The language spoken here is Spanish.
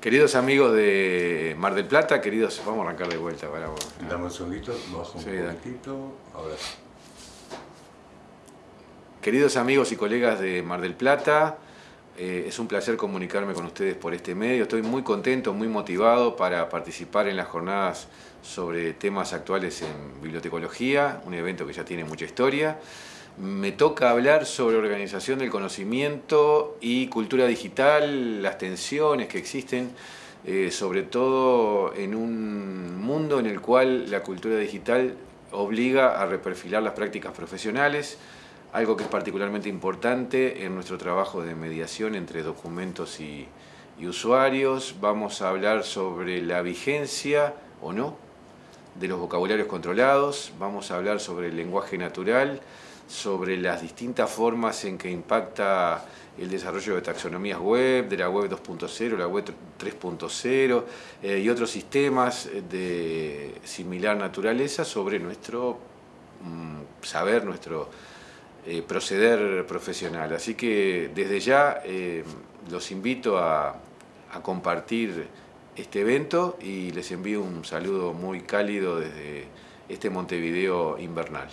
Queridos amigos de Mar del Plata, queridos, vamos a arrancar de vuelta. Para vos. Dame un segundito, bajo un Sí, poquitito. Ahora. Queridos amigos y colegas de Mar del Plata, eh, es un placer comunicarme con ustedes por este medio. Estoy muy contento, muy motivado para participar en las jornadas sobre temas actuales en bibliotecología, un evento que ya tiene mucha historia. Me toca hablar sobre organización del conocimiento y cultura digital, las tensiones que existen, eh, sobre todo en un mundo en el cual la cultura digital obliga a reperfilar las prácticas profesionales, algo que es particularmente importante en nuestro trabajo de mediación entre documentos y, y usuarios. Vamos a hablar sobre la vigencia o no de los vocabularios controlados, vamos a hablar sobre el lenguaje natural, sobre las distintas formas en que impacta el desarrollo de taxonomías web, de la web 2.0, la web 3.0 eh, y otros sistemas de similar naturaleza sobre nuestro mm, saber, nuestro eh, proceder profesional. Así que desde ya eh, los invito a, a compartir este evento y les envío un saludo muy cálido desde este Montevideo invernal.